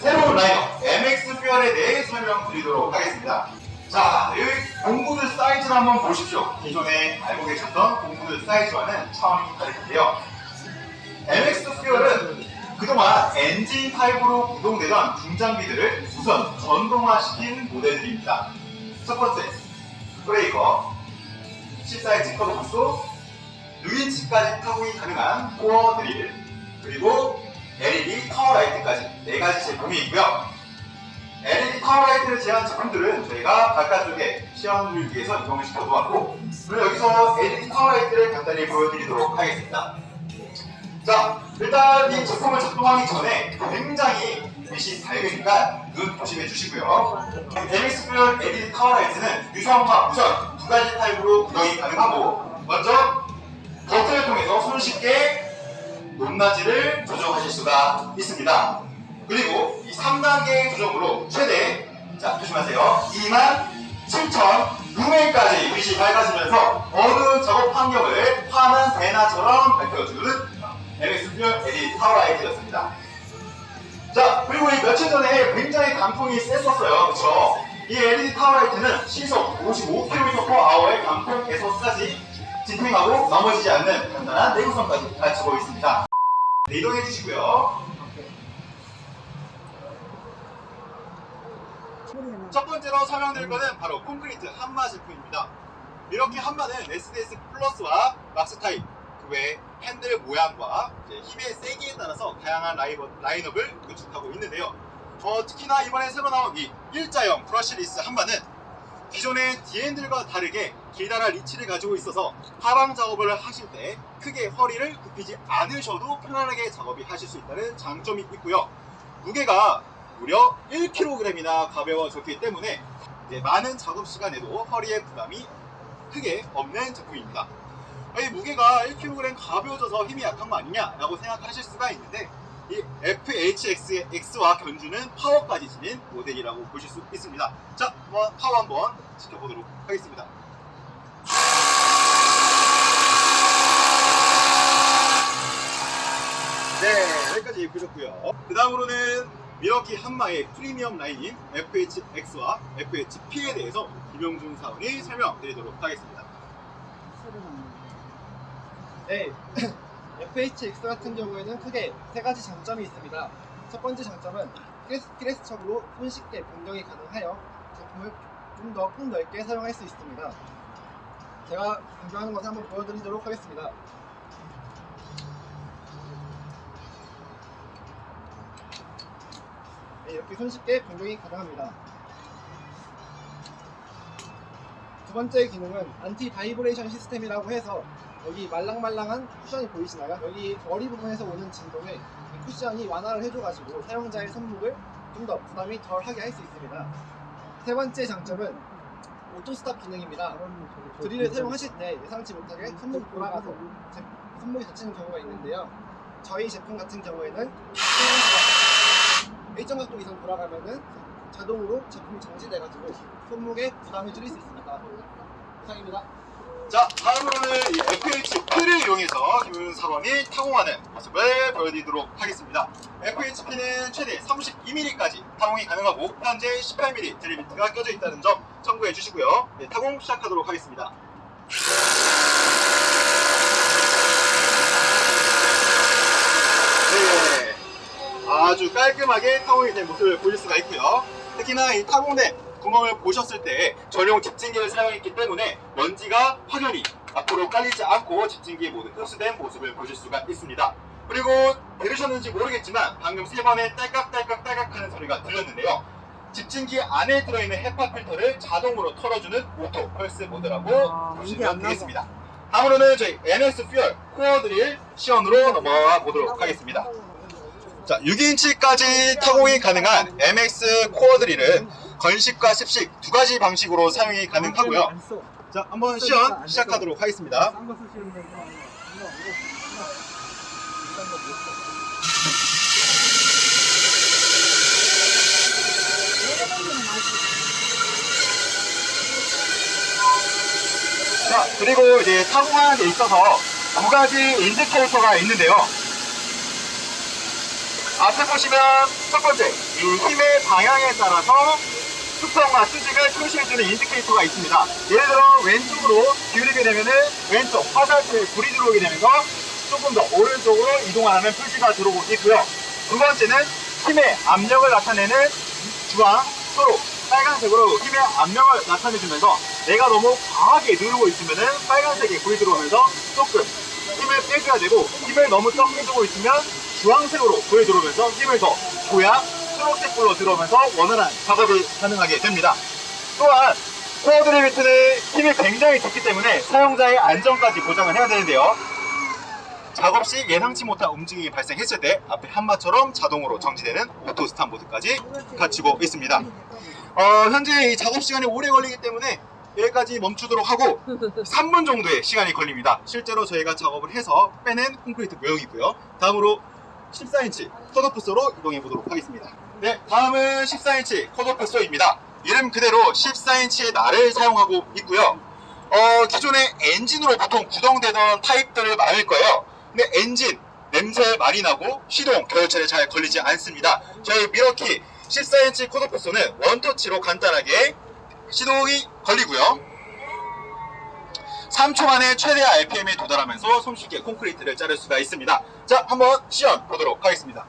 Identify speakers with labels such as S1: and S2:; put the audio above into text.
S1: 새로운 라인업 MX FUEL에 대해 설명드리도록 하겠습니다. 자, 이 공구들 사이즈를 한번 보십시오. 기존에 알고 계셨던 공구들 사이즈와는 차원이 다를 텐데요. MX FUEL은 그동안 엔진 타입으로 구동되던 중장비들을 우선 전동화시킨 모델들입니다. 첫 번째, 브레이커, 14인치 cut-off saw, 6인치까지 타공이 가능한 코어 드릴, 그리고 LED 타워 라이트까지 네 가지 제품이 있고요. LED 타워 라이트를 제한 제품들은 저희가 바깥쪽에 시연을 위해서 이동을 시켜놓았고 그럼 여기서 LED 타워 라이트를 간단히 보여드리도록 하겠습니다. 자, 일단 이 제품을 작동하기 전에 굉장히 빛이 밝으니까 눈 조심해 주시고요. FUEL LED 타워 라이트는 유성과 무선 두 가지 타입으로 구동이 가능하고 먼저 버튼을 통해서 손쉽게 높낮이를 조정하실 수가 있습니다. 그리고 이 3단계 조정으로 최대 자 조심하세요. 2만 7천 루멘까지 빛이 밝아지면서 어느 작업 환경이든 대낮처럼 밝혀주는 MX FUEL LED 타워 라이트였습니다. 자 그리고 이 며칠 전에 굉장히 강풍이 셌었어요. 그쵸? 이 LED 타워 라이트는 시속 55km/h의 강풍 계속까지 진행하고 넘어지지 않는 단단한 내구성까지 갖추고 있습니다. 네, 이동해 주시고요. 첫 번째로 설명드릴 거는 바로 콘크리트 한마 제품입니다. 이렇게 한마는 SDS Plus와 Max 타입, 그 외에 핸들 모양과 힘의 세기에 따라서 다양한 라인업을 구축하고 있는데요. 어, 특히나 이번에 새로 나온 이 일자형 brushless 한마는 기존의 D핸들과 다르게 길다란 리치를 가지고 있어서 하방 작업을 하실 때 크게 허리를 굽히지 않으셔도 편안하게 작업이 하실 수 있다는 장점이 있고요. 무게가 무려 1kg이나 가벼워졌기 때문에 많은 작업 시간에도 허리에 부담이 크게 없는 제품입니다. 이 무게가 1kg 가벼워져서 힘이 약한 거 아니냐라고 생각하실 수가 있는데 이 FHX와 견주는 파워까지 지닌 모델이라고 보실 수 있습니다. 자, 한번 파워 한번 지켜보도록 하겠습니다. 네, 여기까지 보셨고요. 그 다음으로는 미러키 한마의 프리미엄 라인인 FHX와 FHP에 대해서 김용준 사원이 설명드리도록 하겠습니다.
S2: 네, FHX 같은 경우에는 크게 세 가지 장점이 있습니다. 첫 번째 장점은 keyless, keyless 척으로 손쉽게 변경이 가능하여 제품을 좀 더 폭넓게 사용할 수 있습니다. 제가 변경하는 것을 한번 보여드리도록 하겠습니다. 네, 이렇게 손쉽게 변경이 가능합니다. 두 번째 기능은 anti-vibration 시스템이라고 해서 여기 말랑말랑한 쿠션이 보이시나요? 여기 머리 부분에서 오는 진동을 이 쿠션이 완화를 해줘가지고 사용자의 손목을 좀 더 부담이 덜하게 할 수 있습니다. 세 번째 장점은 auto stop 기능입니다. 드릴을 사용하실 때 예상치 못하게 손목이 돌아가서 제- 손목이 다치는 경우가 있는데요. 저희 제품 같은 경우에는 일정 각도 이상 돌아가면은 자동으로 제품이 정지돼가지고 손목에 부담을 줄일 수 있습니다. 이상입니다.
S1: 자, 다음으로는 이 FHP를 이용해서 김용준 사원이 타공하는 모습을 보여드리도록 하겠습니다. FHP는 최대 32mm까지 타공이 가능하고 현재 18mm 드릴비트가 껴져 있다는 점 참고해 주시고요. 네, 타공 시작하도록 하겠습니다. 네, 아주 깔끔하게 타공이 된 모습을 보실 수가 있고요. 특히나 이 타공된 구멍을 보셨을 때 전용 집진기를 사용했기 때문에 먼지가 확연히 앞으로 깔리지 않고 집진기에 모두 흡수된 모습을 보실 수가 있습니다. 그리고 들으셨는지 모르겠지만 방금 세 번의 딸깍딸깍 딸깍 하는 소리가 들렸는데요. 집진기 안에 들어있는 HEPA 필터를 자동으로 털어주는 auto pulse 모드라고
S2: 아,
S1: 보시면. 되겠습니다. 다음으로는 저희 MX FUEL 코어 드릴 시연으로 넘어가 보도록 하겠습니다. 자, 6인치까지 타공이 가능한 MX 코어 드릴은 건식과 습식 두 가지 방식으로 사용이 가능하고요. 자, 한번 시연 시작하도록 하겠습니다. 자, 그리고 이제 타공하는 데 있어서 두 가지 인디케이터가 있는데요. 앞에 보시면 첫 번째, 이 힘의 방향에 따라서 수평과 수직을 표시해주는 인디케이터가 있습니다. 예를 들어 왼쪽으로 기울이게 되면 은 왼쪽 화살표에 불이 들어오게 되면서 조금 더 오른쪽으로 이동하는 표시가 들어오고 있고요. 두 번째는 힘의 압력을 나타내는 주황, 초록, 빨간색으로 힘의 압력을 나타내주면서 내가 너무 과하게 누르고 있으면 은 빨간색이 불이 들어오면서 조금 힘을 빼줘야 되고 힘을 너무 적게 주고 있으면 주황색으로 불이 들어오면서 힘을 더 줘야 초록색 불로 들어오면서 원활한 작업이 가능하게 됩니다. 또한 코어드릴 비트는 힘이 굉장히 좋기 때문에 사용자의 안전까지 보장을 해야 되는데요. 작업 시 예상치 못한 움직임이 발생했을 때 앞에 한마처럼 자동으로 정지되는 auto stop 모드까지 갖추고 있습니다. 어, 현재 이 작업 시간이 오래 걸리기 때문에 여기까지 멈추도록 하고 3분 정도의 시간이 걸립니다. 실제로 저희가 작업을 해서 빼낸 콘크리트 모형이고요. 다음으로 14인치 cut-off saw로 이동해 보도록 하겠습니다. 네, 다음은 14인치 cut-off saw입니다. 이름 그대로 14인치의 날을 사용하고 있고요. 어, 기존의 엔진으로 보통 구동되던 타입들을 많을 거예요. 근데 엔진 냄새 많이 나고 시동 겨울철에 잘 걸리지 않습니다. 저희 미러키 14인치 컷오프 소는 원터치로 간단하게 시동이 걸리고요. 3초 만에 최대 RPM에 도달하면서 손쉽게 콘크리트를 자를 수가 있습니다. 자, 한번 시연 보도록 하겠습니다.